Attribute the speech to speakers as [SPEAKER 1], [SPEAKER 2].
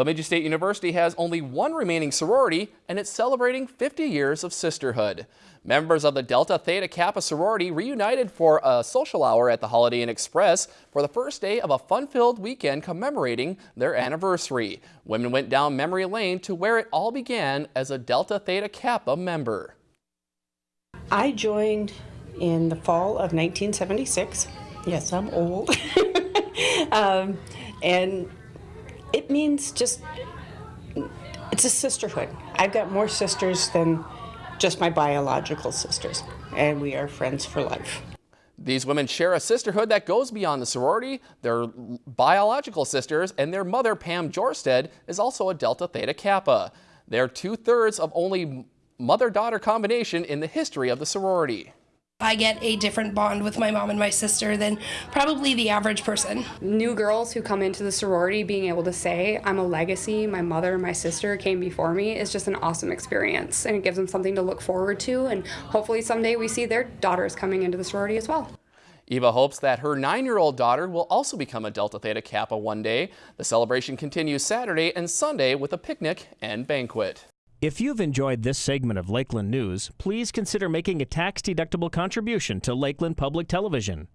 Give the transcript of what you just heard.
[SPEAKER 1] Bemidji State University has only one remaining sorority and it's celebrating 50 years of sisterhood. Members of the Delta Theta Kappa sorority reunited for a social hour at the Holiday Inn Express for the first day of a fun-filled weekend commemorating their anniversary. Women went down memory lane to where it all began as a Delta Theta Kappa member.
[SPEAKER 2] I joined in the fall of 1976. Yes, I'm old. um, and it means just, it's a sisterhood. I've got more sisters than just my biological sisters, and we are friends for life.
[SPEAKER 1] These women share a sisterhood that goes beyond the sorority. They're biological sisters, and their mother, Pam Jorsted, is also a Delta Theta Kappa. They're two-thirds of only mother-daughter combination in the history of the sorority.
[SPEAKER 3] I get a different bond with my mom and my sister than probably the average person.
[SPEAKER 4] New girls who come into the sorority being able to say, I'm a legacy, my mother and my sister came before me is just an awesome experience and it gives them something to look forward to and hopefully someday we see their daughters coming into the sorority as well.
[SPEAKER 1] Eva hopes that her nine-year-old daughter will also become a Delta Theta Kappa one day. The celebration continues Saturday and Sunday with a picnic and banquet.
[SPEAKER 5] If you've enjoyed this segment of Lakeland News, please consider making a tax-deductible contribution to Lakeland Public Television.